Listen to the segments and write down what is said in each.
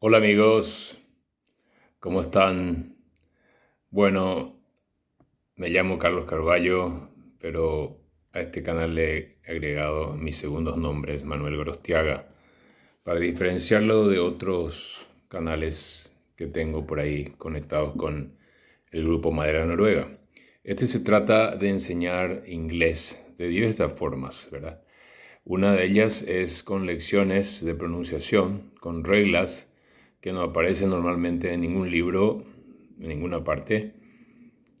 Hola amigos, ¿cómo están? Bueno, me llamo Carlos Carballo, pero a este canal le he agregado mis segundos nombres, Manuel Gorostiaga, para diferenciarlo de otros canales que tengo por ahí conectados con el grupo Madera Noruega. Este se trata de enseñar inglés de diversas formas, ¿verdad? Una de ellas es con lecciones de pronunciación, con reglas que no aparecen normalmente en ningún libro, en ninguna parte.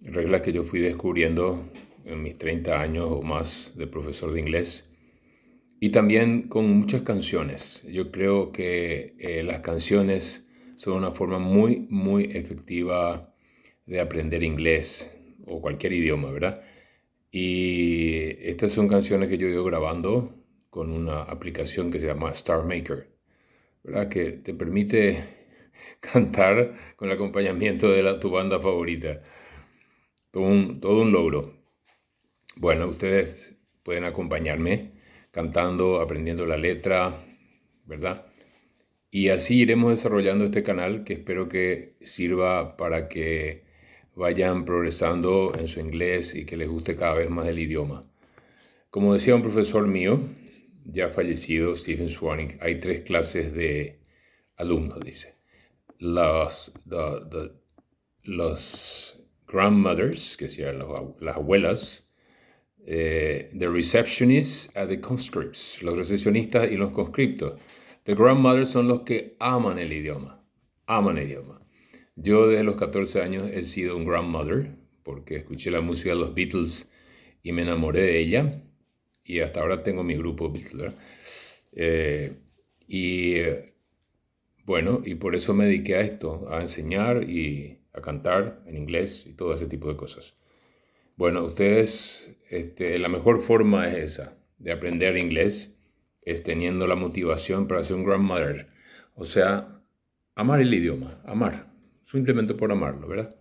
Reglas que yo fui descubriendo en mis 30 años o más de profesor de inglés. Y también con muchas canciones. Yo creo que eh, las canciones son una forma muy, muy efectiva de aprender inglés o cualquier idioma, ¿verdad? Y estas son canciones que yo he ido grabando con una aplicación que se llama Star Maker. Que te permite cantar con el acompañamiento de tu banda favorita. Todo un, todo un logro. Bueno, ustedes pueden acompañarme cantando, aprendiendo la letra, ¿verdad? Y así iremos desarrollando este canal que espero que sirva para que vayan progresando en su inglés y que les guste cada vez más el idioma. Como decía un profesor mío, ya fallecido, Stephen Swannick, hay tres clases de alumnos, dice. Los, grandmothers, que sean las abuelas, eh, the receptionists and the conscripts, los recepcionistas y los conscriptos. The grandmothers son los que aman el idioma, aman el idioma. Yo desde los 14 años he sido un grandmother porque escuché la música de los Beatles y me enamoré de ella y hasta ahora tengo mi grupo Beatles. Eh, y bueno, y por eso me dediqué a esto, a enseñar y a cantar en inglés y todo ese tipo de cosas. Bueno, ustedes, este, la mejor forma es esa, de aprender inglés, es teniendo la motivación para ser un grandmother. O sea, amar el idioma, amar, simplemente por amarlo, ¿verdad?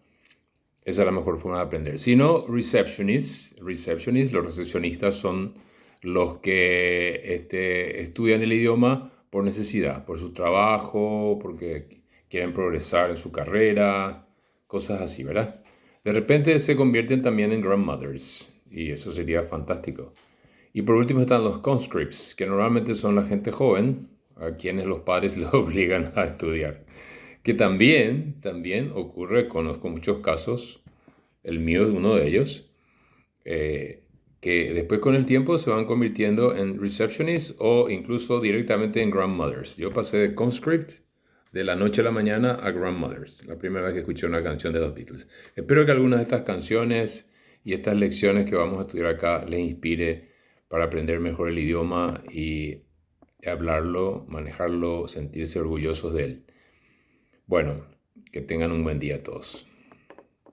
Esa es la mejor forma de aprender. Si no, receptionists, receptionists, los recepcionistas son los que este, estudian el idioma por necesidad, por su trabajo, porque quieren progresar en su carrera, cosas así, ¿verdad? De repente se convierten también en grandmothers y eso sería fantástico. Y por último están los conscripts, que normalmente son la gente joven a quienes los padres les obligan a estudiar. Que también, también ocurre, conozco muchos casos, el mío es uno de ellos, eh, que después con el tiempo se van convirtiendo en receptionists o incluso directamente en grandmothers. Yo pasé de conscript de la noche a la mañana a grandmothers, la primera vez que escuché una canción de los Beatles. Espero que algunas de estas canciones y estas lecciones que vamos a estudiar acá les inspire para aprender mejor el idioma y hablarlo, manejarlo, sentirse orgullosos de él. Bueno, que tengan un buen día todos.